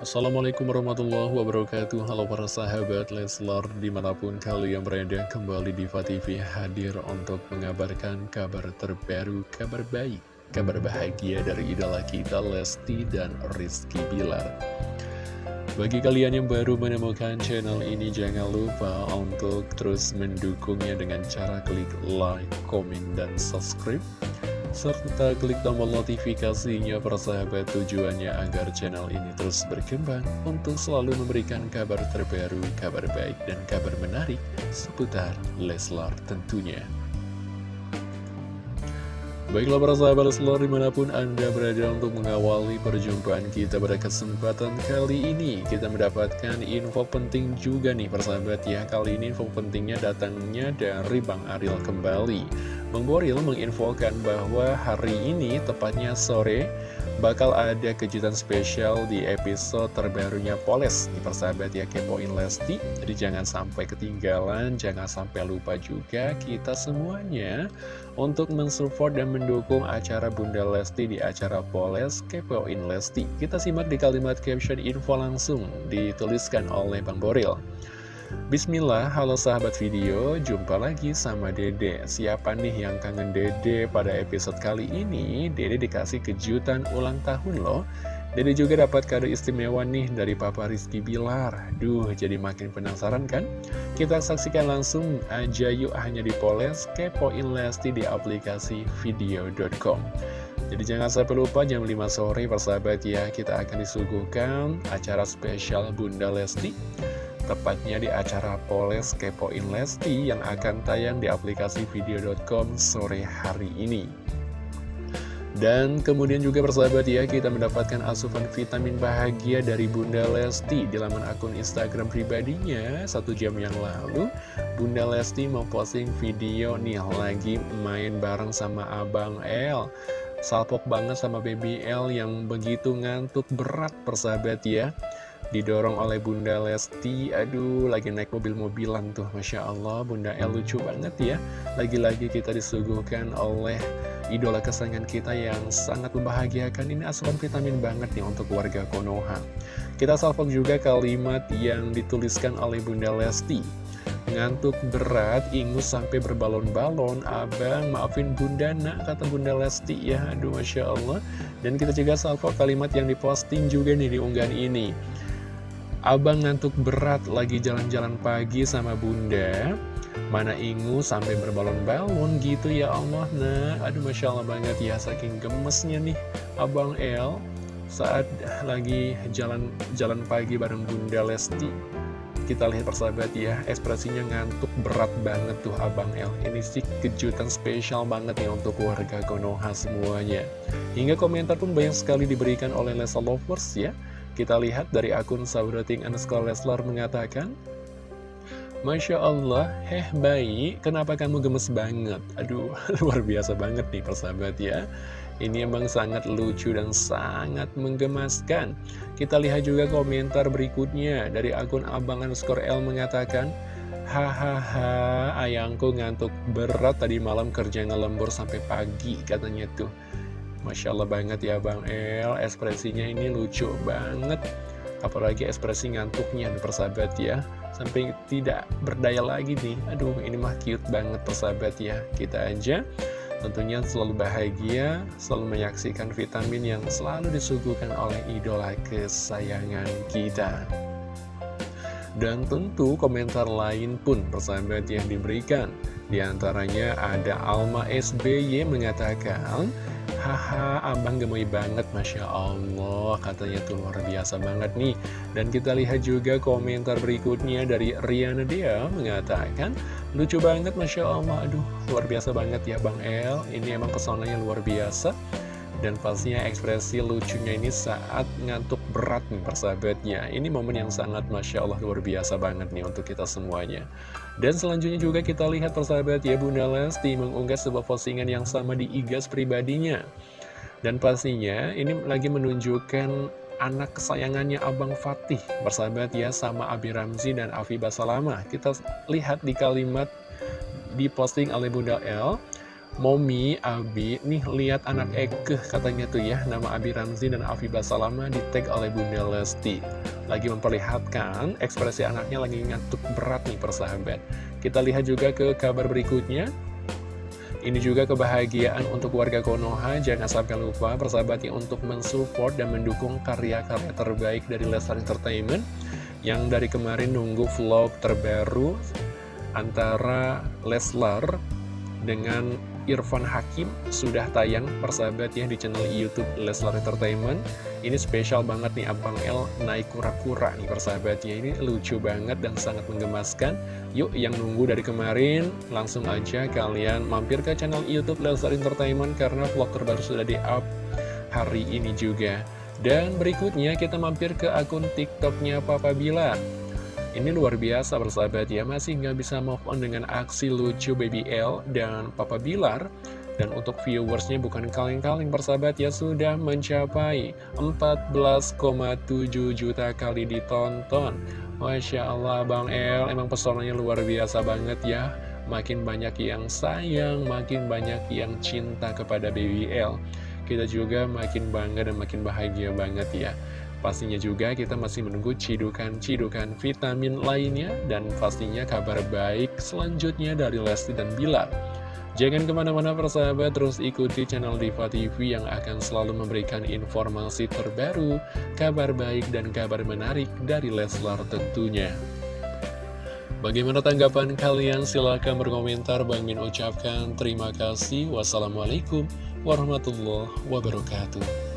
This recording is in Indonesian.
Assalamualaikum warahmatullahi wabarakatuh. Halo para sahabat Leslar Di mana pun kalian berada kembali di TV hadir untuk mengabarkan kabar terbaru Kabar baik, kabar bahagia dari idola kita Lesti dan Rizky Bilar. Bagi kalian yang baru menemukan channel ini Jangan lupa untuk terus mendukungnya dengan cara klik like, komen, dan subscribe serta klik tombol notifikasinya persahabat tujuannya agar channel ini terus berkembang untuk selalu memberikan kabar terbaru, kabar baik, dan kabar menarik seputar Leslar tentunya. Baiklah para sahabat Leslar di mana pun Anda berada untuk mengawali perjumpaan kita pada kesempatan kali ini Kita mendapatkan info penting juga nih persahabat ya Kali ini info pentingnya datangnya dari Bang Aril kembali. Bang Boril menginfokan bahwa hari ini, tepatnya sore, bakal ada kejutan spesial di episode terbarunya Poles. Di persahabat ya kepoin Lesti. Jadi jangan sampai ketinggalan jangan sampai lupa juga kita semuanya untuk mensupport dan mendukung acara Bunda Lesti di acara Poles kepoin Lesti. Kita simak di kalimat caption info langsung dituliskan oleh Bang Boril Bismillah, halo sahabat video, jumpa lagi sama Dede. Siapa nih yang kangen Dede pada episode kali ini? Dede dikasih kejutan ulang tahun loh. Dede juga dapat kado istimewa nih dari Papa Rizky Bilar. Duh, jadi makin penasaran kan? Kita saksikan langsung aja yuk hanya di Poles Kepoin Lesti di aplikasi video.com jadi jangan sampai lupa jam 5 sore persahabat ya Kita akan disuguhkan acara spesial Bunda Lesti tepatnya di acara Poles Kepoin Lesti yang akan tayang di aplikasi video.com sore hari ini. Dan kemudian juga persahabat ya, kita mendapatkan asupan vitamin bahagia dari Bunda Lesti di laman akun Instagram pribadinya satu jam yang lalu. Bunda Lesti memposting video nih lagi main bareng sama Abang L. Salpok banget sama Baby L yang begitu ngantuk berat persahabat ya didorong oleh Bunda Lesti. Aduh lagi naik mobil-mobilan tuh Masya Allah. Bunda El lucu banget ya. Lagi-lagi kita disuguhkan oleh idola kesayangan kita yang sangat membahagiakan. Ini asupan vitamin banget nih untuk warga Konoha. Kita salvok juga kalimat yang dituliskan oleh Bunda Lesti. Ngantuk berat, ingus sampai berbalon-balon. Abang, maafin bunda nak, kata bunda Lesti ya. Aduh, Masya Allah. Dan kita juga salvo kalimat yang diposting juga nih di unggahan ini Abang ngantuk berat lagi jalan-jalan pagi sama bunda. Mana ingu sampai berbalon-balon gitu ya Allah Nah aduh Masya Allah banget. Ya Saking gemesnya nih Abang El Saat lagi jalan jalan pagi bareng bunda Lesti. Kita lihat persahabat ya Ekspresinya ngantuk berat banget tuh Abang El. Ini sih kejutan spesial banget nih untuk warga Konoha semuanya. Hingga komentar pun banyak sekali diberikan oleh Lesa Lovers ya kita lihat dari akun Sabrating underscore Leslar mengatakan, Masya Allah, heh bayi, kenapa kamu gemes banget? Aduh, luar biasa banget nih persahabat ya. Ini emang sangat lucu dan sangat menggemaskan. Kita lihat juga komentar berikutnya dari akun Abang underscore L mengatakan, Hahaha, ayangku ngantuk berat tadi malam kerja ngelembur sampai pagi katanya tuh. Masya Allah banget ya Bang El. Ekspresinya ini lucu banget. Apalagi ekspresi ngantuknya persahabat ya. Sampai tidak berdaya lagi nih. Aduh ini mah cute banget persahabat ya. Kita aja tentunya selalu bahagia Selalu menyaksikan vitamin yang selalu disuguhkan oleh idola kesayangan kita. Dan tentu komentar lain pun persahabat yang diberikan. Di antaranya ada Alma SBY mengatakan Haha, abang gemoy banget, Masya Allah. Katanya tuh luar biasa banget nih. Dan kita lihat juga komentar berikutnya dari Riana Dea Mengatakan, lucu banget Masya Allah. Aduh, luar biasa banget ya Bang El. Ini emang pesonanya luar biasa dan pastinya ekspresi lucunya ini saat ngantuk berat nih persahabatnya. Ini momen yang sangat Masya Allah luar biasa banget nih untuk kita semuanya. Dan selanjutnya juga kita lihat persahabat ya Bunda Lesti mengunggah sebuah postingan yang sama di igas pribadinya. Dan pastinya ini lagi menunjukkan anak kesayangannya Abang Fatih Persahabat ya sama Abi Ramzi dan Afi Basalama Kita lihat di kalimat diposting oleh Bunda L Momi, Abi, nih lihat anak Eke katanya tuh ya. Nama Abi Ramzi dan Afifah Salama di tag oleh Bunda Lesti Lagi memperlihatkan ekspresi anaknya lagi ngantuk berat nih persahabat. Kita lihat juga ke kabar berikutnya. Ini juga kebahagiaan untuk warga Konoha, jangan sampai lupa persahabatnya untuk mensupport dan mendukung karya-karya terbaik dari Leslar Entertainment. Yang dari kemarin nunggu vlog terbaru antara Leslar dengan Irfan Hakim sudah tayang persahabat ya di channel Youtube Leslar Entertainment. Ini spesial banget nih Abang L naik kura-kura nih persahabatnya. Ini lucu banget dan sangat menggemaskan. Yuk yang nunggu dari kemarin langsung aja kalian mampir ke channel Youtube Leslar Entertainment Karena vlog terbaru sudah di up hari ini juga. Dan berikutnya kita mampir ke akun TikToknya Papa Bila ini luar biasa bersahabat ya, masih nggak bisa move on dengan aksi lucu Baby L dan Papa Bilar. Dan untuk viewersnya bukan kaleng-kaleng bersahabat ya, sudah mencapai 14,7 juta kali ditonton. Masya Allah Bang El, emang pesonanya luar biasa banget ya. Makin banyak yang sayang, makin banyak yang cinta kepada Baby L. Kita juga makin bangga dan makin bahagia banget ya. Pastinya juga kita masih menunggu cidukan-cidukan vitamin lainnya dan pastinya kabar baik selanjutnya dari Lesti dan Bilar. Jangan ke mana-mana persahabat, terus ikuti channel Diva TV yang akan selalu memberikan informasi terbaru, kabar baik dan kabar menarik dari Leslar tentunya. Bagaimana tanggapan kalian? Silahkan berkomentar. Bang Min ucapkan terima kasih. Wassalamualaikum warahmatullahi wabarakatuh.